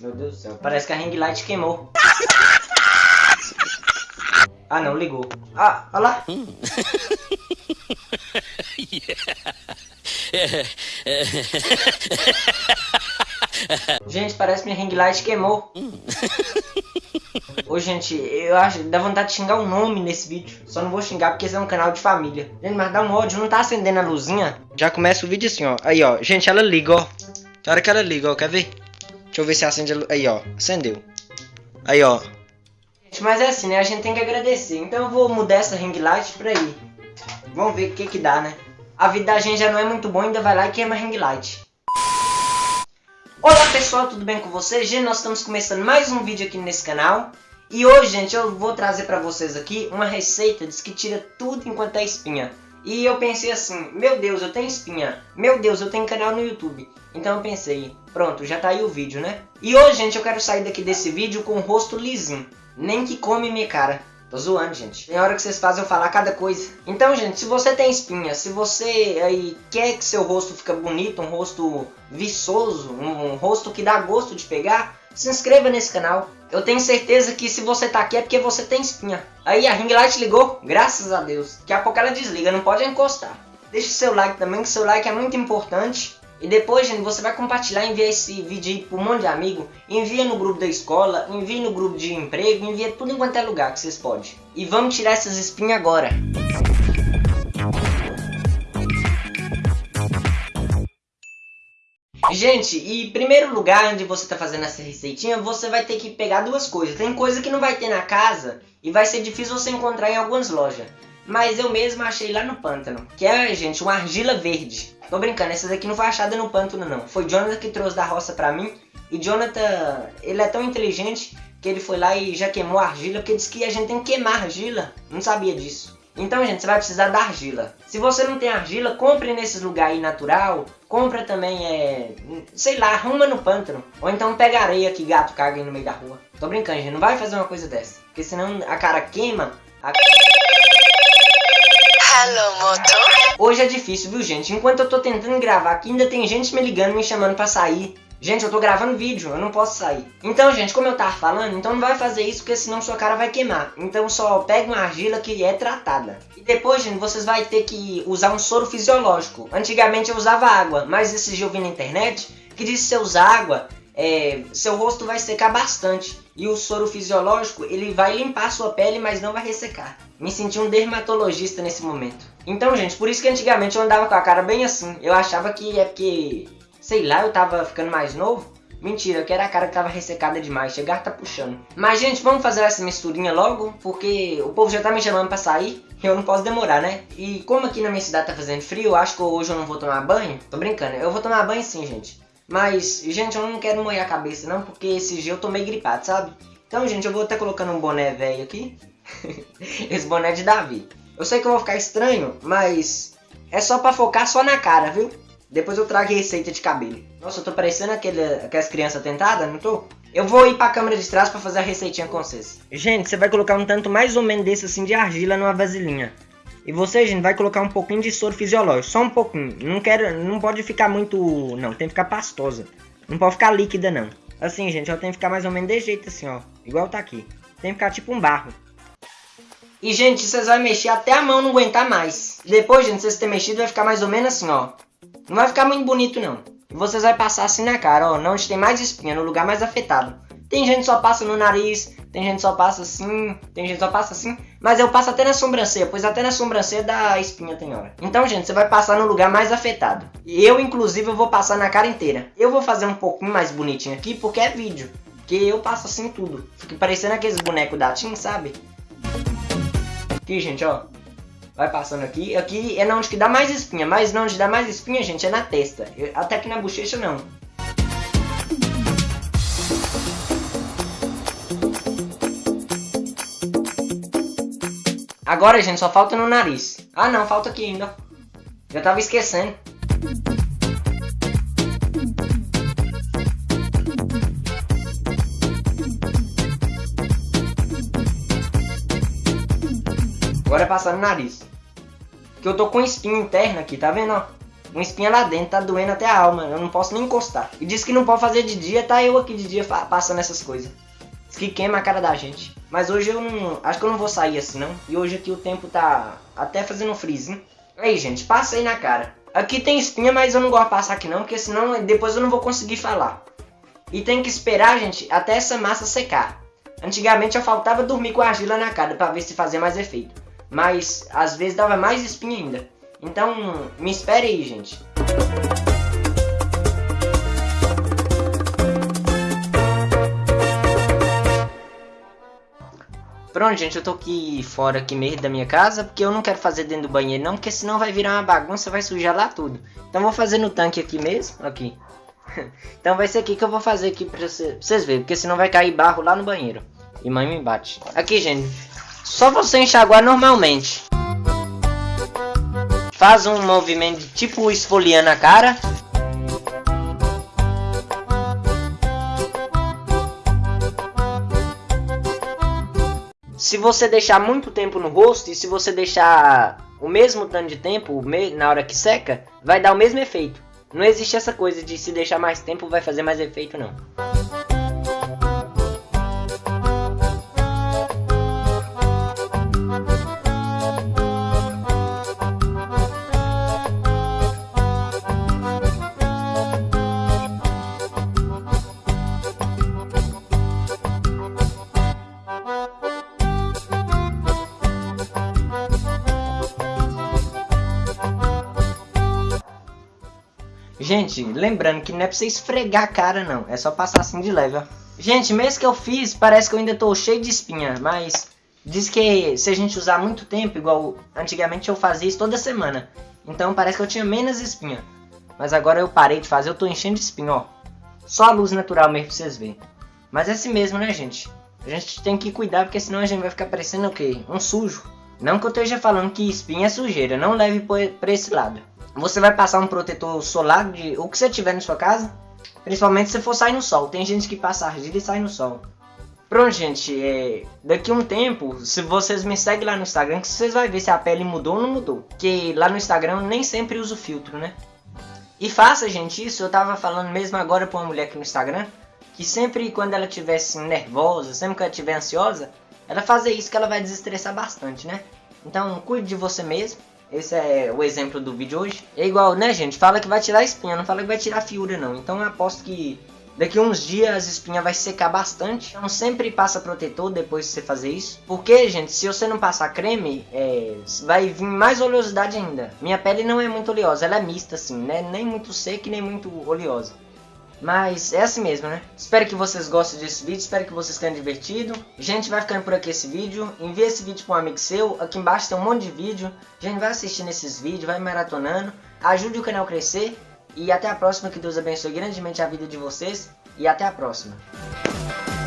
Meu Deus do céu, parece que a ring light queimou. Ah não, ligou. Ah, olha lá. gente, parece que minha ring light queimou. Ô, gente, eu acho dá vontade de xingar o um nome nesse vídeo. Só não vou xingar porque esse é um canal de família. Gente, mas dá um ódio, não tá acendendo a luzinha. Já começa o vídeo assim, ó. Aí, ó. Gente, ela liga, ó. Tem hora que ela liga, ó. Quer ver? Deixa eu ver se acende a. Aí, ó. Acendeu. Aí, ó. Mas é assim, né? A gente tem que agradecer. Então eu vou mudar essa ring light pra ir. Vamos ver o que que dá, né? A vida da gente já não é muito boa, ainda vai lá e queima a ring light. Olá pessoal, tudo bem com vocês? Gente, nós estamos começando mais um vídeo aqui nesse canal. E hoje, gente, eu vou trazer pra vocês aqui uma receita que tira tudo enquanto é espinha. E eu pensei assim, meu Deus, eu tenho espinha. Meu Deus, eu tenho canal no YouTube. Então eu pensei, pronto, já tá aí o vídeo, né? E hoje, gente, eu quero sair daqui desse vídeo com o rosto lisinho. Nem que come minha cara. Tô zoando, gente. Tem hora que vocês fazem eu falar cada coisa. Então, gente, se você tem espinha, se você aí quer que seu rosto fique bonito, um rosto viçoso, um, um rosto que dá gosto de pegar, se inscreva nesse canal. Eu tenho certeza que se você tá aqui é porque você tem espinha. Aí a ring light ligou, graças a Deus. Daqui a pouco ela desliga, não pode encostar. Deixa o seu like também, que seu like é muito importante. E depois, gente, você vai compartilhar, enviar esse vídeo aí para um monte de amigo. Envia no grupo da escola, envia no grupo de emprego, envia tudo em quanto é lugar que vocês podem. E vamos tirar essas espinhas agora. Gente, e primeiro lugar onde você está fazendo essa receitinha, você vai ter que pegar duas coisas. Tem coisa que não vai ter na casa e vai ser difícil você encontrar em algumas lojas. Mas eu mesmo achei lá no pântano, que é, gente, uma argila verde. Tô brincando, essa daqui não foi achada no pântano não. Foi Jonathan que trouxe da roça pra mim. E Jonathan, ele é tão inteligente que ele foi lá e já queimou a argila, porque disse que a gente tem que queimar argila. Não sabia disso. Então, gente, você vai precisar da argila. Se você não tem argila, compre nesses lugares aí natural. Compra também, é... Sei lá, arruma no pântano. Ou então pega areia que gato caga aí no meio da rua. Tô brincando, gente. Não vai fazer uma coisa dessa. Porque senão a cara queima. A... Hello, motor. Hoje é difícil, viu, gente? Enquanto eu tô tentando gravar aqui, ainda tem gente me ligando, me chamando pra sair. Gente, eu tô gravando vídeo, eu não posso sair. Então, gente, como eu tava falando, então não vai fazer isso, porque senão sua cara vai queimar. Então só pega uma argila que é tratada. E depois, gente, vocês vai ter que usar um soro fisiológico. Antigamente eu usava água, mas esse dia eu vi na internet que diz que se usar água, é, seu rosto vai secar bastante. E o soro fisiológico, ele vai limpar sua pele, mas não vai ressecar. Me senti um dermatologista nesse momento. Então, gente, por isso que antigamente eu andava com a cara bem assim. Eu achava que é porque, sei lá, eu tava ficando mais novo. Mentira, que era a cara que tava ressecada demais, chegar tá puxando. Mas, gente, vamos fazer essa misturinha logo, porque o povo já tá me chamando pra sair e eu não posso demorar, né? E como aqui na minha cidade tá fazendo frio, acho que hoje eu não vou tomar banho. Tô brincando, eu vou tomar banho sim, gente. Mas, gente, eu não quero molhar a cabeça não, porque esse dia eu tô meio gripado, sabe? Então, gente, eu vou até colocando um boné velho aqui. esse boné é de Davi. Eu sei que eu vou ficar estranho, mas é só pra focar só na cara, viu? Depois eu trago receita de cabelo. Nossa, eu tô parecendo aquele, aquelas crianças tentadas, não tô? Eu vou ir pra câmera de trás pra fazer a receitinha com vocês. Gente, você vai colocar um tanto mais ou menos desse assim de argila numa vasilhinha. E você, gente, vai colocar um pouquinho de soro fisiológico, só um pouquinho. Não quero, não pode ficar muito, não, tem que ficar pastosa. Não pode ficar líquida não. Assim, gente, ela tem que ficar mais ou menos desse jeito assim, ó. Igual tá aqui. Tem que ficar tipo um barro. E, gente, vocês vão mexer até a mão não aguentar mais. Depois, gente, vocês terem mexido, vai ficar mais ou menos assim, ó. Não vai ficar muito bonito, não. Vocês vão passar assim na cara, ó. Não onde tem mais espinha, no lugar mais afetado. Tem gente que só passa no nariz, tem gente que só passa assim, tem gente que só passa assim. Mas eu passo até na sobrancelha, pois até na sobrancelha dá espinha tem hora. Então, gente, você vai passar no lugar mais afetado. E eu, inclusive, eu vou passar na cara inteira. Eu vou fazer um pouquinho mais bonitinho aqui, porque é vídeo. Que eu passo assim tudo. Fica parecendo aqueles bonecos da Tim, sabe? Aqui, gente, ó. Vai passando aqui. Aqui é na onde que dá mais espinha. Mas na onde dá mais espinha, gente, é na testa. Até aqui na bochecha, não. Agora, gente, só falta no nariz. Ah, não, falta aqui ainda. Já tava esquecendo. Agora é passar no nariz. Que eu tô com espinha interna aqui, tá vendo, uma espinha lá dentro, tá doendo até a alma, eu não posso nem encostar. E diz que não pode fazer de dia, tá eu aqui de dia passando essas coisas. Diz que queima a cara da gente. Mas hoje eu não. Acho que eu não vou sair assim não. E hoje aqui o tempo tá até fazendo freeze. Aí, gente, passa aí na cara. Aqui tem espinha, mas eu não gosto de passar aqui não, porque senão depois eu não vou conseguir falar. E tem que esperar, gente, até essa massa secar. Antigamente eu faltava dormir com argila na cara para ver se fazia mais efeito. Mas às vezes dava mais espinha ainda. Então, me espere aí, gente. Pronto, gente, eu tô aqui fora aqui mesmo da minha casa, porque eu não quero fazer dentro do banheiro não, porque senão vai virar uma bagunça, vai sujar lá tudo. Então vou fazer no tanque aqui mesmo, aqui. então vai ser aqui que eu vou fazer aqui pra, cê, pra vocês verem, porque senão vai cair barro lá no banheiro. E mãe me bate. Aqui, gente, só você enxaguar normalmente. Faz um movimento tipo esfoliando a cara. Se você deixar muito tempo no rosto e se você deixar o mesmo tanto de tempo na hora que seca, vai dar o mesmo efeito. Não existe essa coisa de se deixar mais tempo vai fazer mais efeito não. Gente, lembrando que não é pra você esfregar a cara não, é só passar assim de leve, ó. Gente, mesmo que eu fiz, parece que eu ainda tô cheio de espinha, mas diz que se a gente usar muito tempo, igual antigamente eu fazia isso toda semana, então parece que eu tinha menos espinha. Mas agora eu parei de fazer, eu tô enchendo de espinha, ó. Só a luz natural mesmo pra vocês verem. Mas é assim mesmo, né, gente? A gente tem que cuidar, porque senão a gente vai ficar parecendo o quê? Um sujo. Não que eu esteja falando que espinha é sujeira, não leve pra esse lado. Você vai passar um protetor solar de o que você tiver na sua casa, principalmente se for sair no sol. Tem gente que passa argila e sai no sol. Pronto, gente, é, daqui um tempo, se vocês me seguem lá no Instagram, que vocês vão ver se a pele mudou ou não mudou. Que lá no Instagram eu nem sempre uso filtro, né? E faça, gente, isso. Eu tava falando mesmo agora pra uma mulher aqui no Instagram, que sempre quando ela tivesse nervosa, sempre que ela estiver ansiosa, ela fazer isso que ela vai desestressar bastante, né? Então, cuide de você mesmo. Esse é o exemplo do vídeo hoje. É igual, né, gente? Fala que vai tirar espinha, não fala que vai tirar fiura, não. Então eu aposto que daqui uns dias as espinhas vai secar bastante. Então sempre passa protetor depois de você fazer isso. Porque, gente, se você não passar creme, é, vai vir mais oleosidade ainda. Minha pele não é muito oleosa, ela é mista, assim, né? Nem muito seca e nem muito oleosa. Mas é assim mesmo, né? Espero que vocês gostem desse vídeo, espero que vocês tenham divertido. Gente, vai ficando por aqui esse vídeo. Envie esse vídeo para um amigo seu. Aqui embaixo tem um monte de vídeo. Gente, vai assistindo esses vídeos, vai maratonando. Ajude o canal a crescer. E até a próxima. Que Deus abençoe grandemente a vida de vocês. E até a próxima.